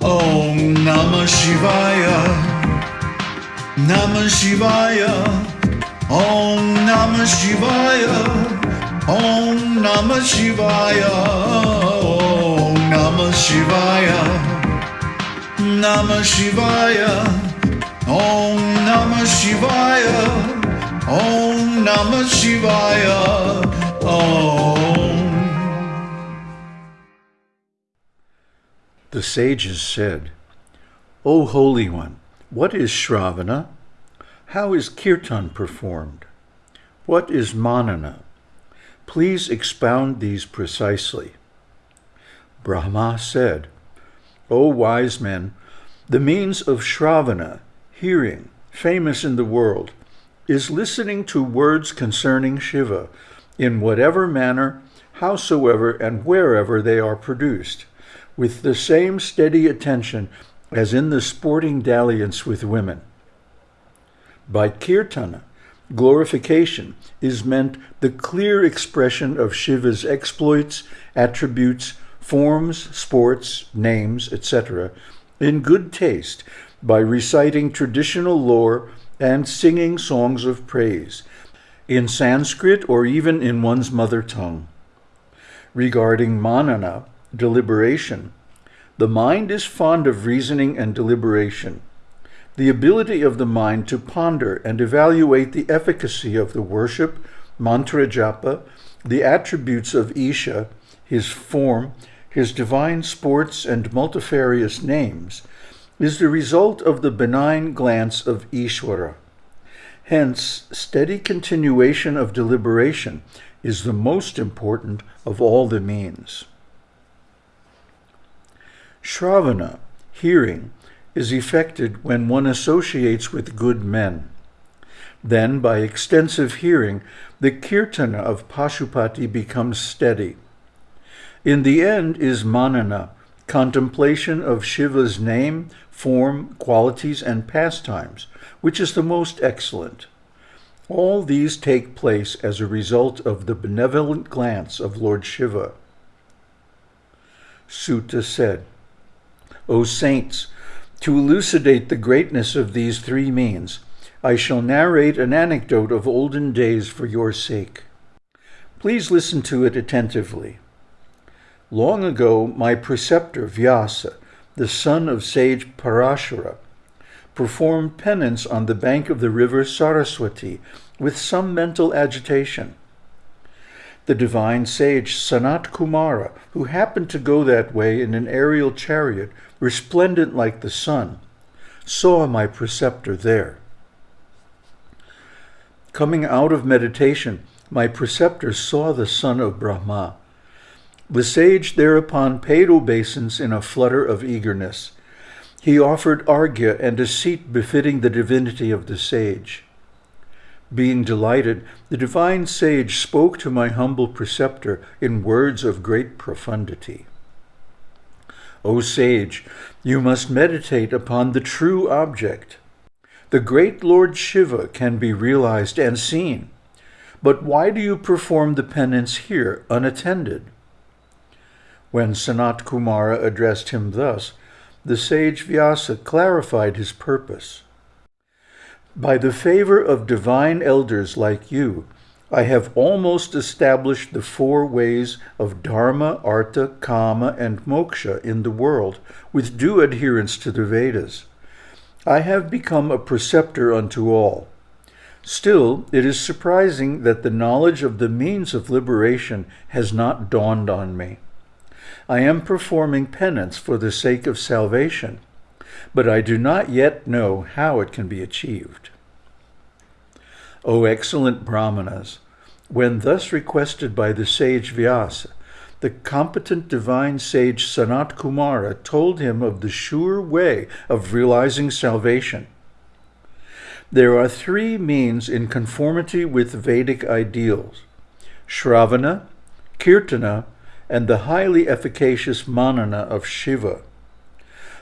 Om Namah Shivaya. Namah Shivaya. Om Namah Shivaya. Om Namah Shivaya. Om Namah Shivaya. Namah Shivaya. Om Namah Shivaya. Om Namah Shivaya. Om. The sages said, O Holy One, what is Shravana? How is Kirtan performed? What is Manana? Please expound these precisely. Brahma said, O wise men, the means of Shravana, hearing, famous in the world, is listening to words concerning Shiva, in whatever manner, howsoever, and wherever they are produced, with the same steady attention as in the sporting dalliance with women. By kirtana, glorification is meant the clear expression of Shiva's exploits, attributes, forms, sports, names, etc., in good taste by reciting traditional lore and singing songs of praise, in Sanskrit or even in one's mother tongue. Regarding manana, deliberation, the mind is fond of reasoning and deliberation. The ability of the mind to ponder and evaluate the efficacy of the worship, mantra japa, the attributes of Isha, his form, his divine sports and multifarious names, is the result of the benign glance of Ishvara. Hence, steady continuation of deliberation is the most important of all the means. Shravana, hearing, is effected when one associates with good men. Then, by extensive hearing, the kirtana of Pashupati becomes steady. In the end is manana, contemplation of Shiva's name, form, qualities, and pastimes, which is the most excellent. All these take place as a result of the benevolent glance of Lord Shiva. Suta said, O saints, to elucidate the greatness of these three means, I shall narrate an anecdote of olden days for your sake. Please listen to it attentively. Long ago, my preceptor Vyasa, the son of sage Parashara, performed penance on the bank of the river Saraswati with some mental agitation. The divine sage Sanat Kumara, who happened to go that way in an aerial chariot resplendent like the sun, saw my preceptor there. Coming out of meditation, my preceptor saw the son of Brahma. The sage thereupon paid obeisance in a flutter of eagerness. He offered arghya and a seat befitting the divinity of the sage. Being delighted, the divine sage spoke to my humble preceptor in words of great profundity. O sage, you must meditate upon the true object. The great Lord Shiva can be realized and seen. But why do you perform the penance here unattended? When Sanat Kumara addressed him thus, the sage Vyasa clarified his purpose. By the favor of divine elders like you, I have almost established the four ways of Dharma, Artha, Kama, and Moksha in the world with due adherence to the Vedas. I have become a preceptor unto all. Still, it is surprising that the knowledge of the means of liberation has not dawned on me. I am performing penance for the sake of salvation, but I do not yet know how it can be achieved. O excellent Brahmanas, when thus requested by the sage Vyasa, the competent divine sage Sanat Kumara told him of the sure way of realizing salvation. There are three means in conformity with Vedic ideals Shravana, Kirtana, and the highly efficacious Manana of Shiva.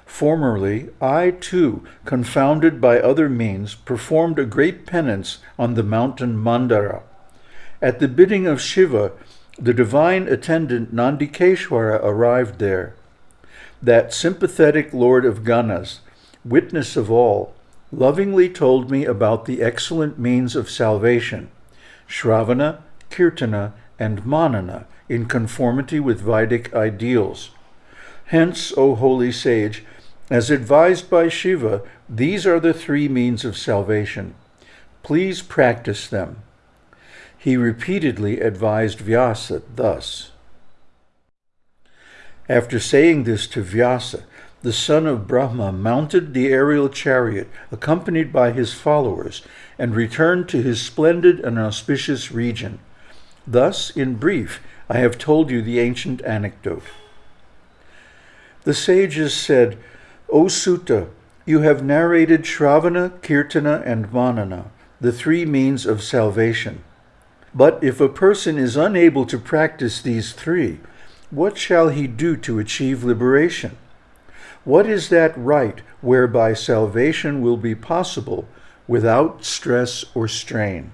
Formerly, I too, confounded by other means, performed a great penance on the mountain Mandara. At the bidding of Shiva, the divine attendant Nandikeshwara arrived there. that sympathetic Lord of Ganas, witness of all, lovingly told me about the excellent means of salvation, Shravana, Kirtana, and Manana, in conformity with Vedic ideals. Hence, O holy sage, as advised by Shiva, these are the three means of salvation. Please practice them. He repeatedly advised Vyasa thus. After saying this to Vyasa, the son of Brahma mounted the aerial chariot, accompanied by his followers, and returned to his splendid and auspicious region. Thus, in brief, I have told you the ancient anecdote. The sages said, O Suta, you have narrated Shravana, Kirtana, and Manana, the three means of salvation. But if a person is unable to practice these three, what shall he do to achieve liberation? What is that right whereby salvation will be possible without stress or strain?